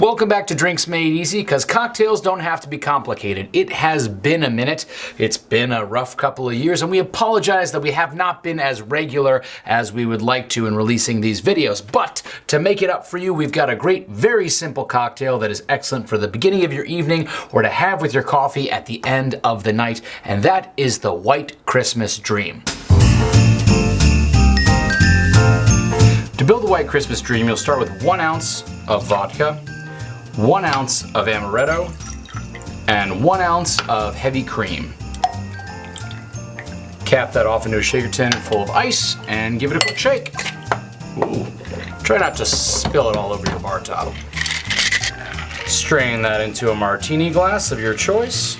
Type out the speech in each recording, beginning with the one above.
Welcome back to Drinks Made Easy, because cocktails don't have to be complicated. It has been a minute. It's been a rough couple of years, and we apologize that we have not been as regular as we would like to in releasing these videos. But to make it up for you, we've got a great, very simple cocktail that is excellent for the beginning of your evening or to have with your coffee at the end of the night, and that is the White Christmas Dream. To build the White Christmas Dream, you'll start with one ounce of vodka, one ounce of amaretto, and one ounce of heavy cream. Cap that off into a shaker tin full of ice and give it a quick shake. Ooh. Try not to spill it all over your bar top. Strain that into a martini glass of your choice.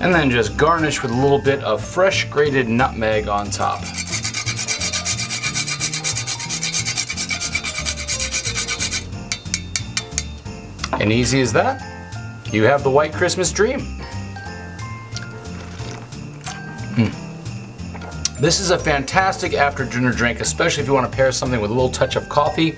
And then just garnish with a little bit of fresh grated nutmeg on top. And easy as that, you have the white Christmas dream. Mm. This is a fantastic after dinner drink, especially if you want to pair something with a little touch of coffee.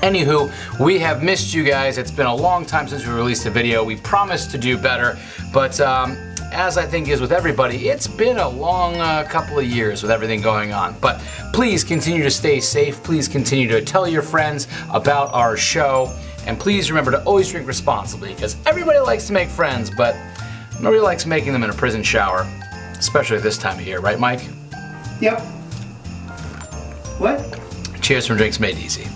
Anywho, we have missed you guys. It's been a long time since we released a video. We promised to do better, but um, as I think is with everybody, it's been a long uh, couple of years with everything going on. But please continue to stay safe. Please continue to tell your friends about our show. And please remember to always drink responsibly because everybody likes to make friends, but nobody likes making them in a prison shower, especially this time of year, right, Mike? Yep. What? Cheers from Drinks Made Easy.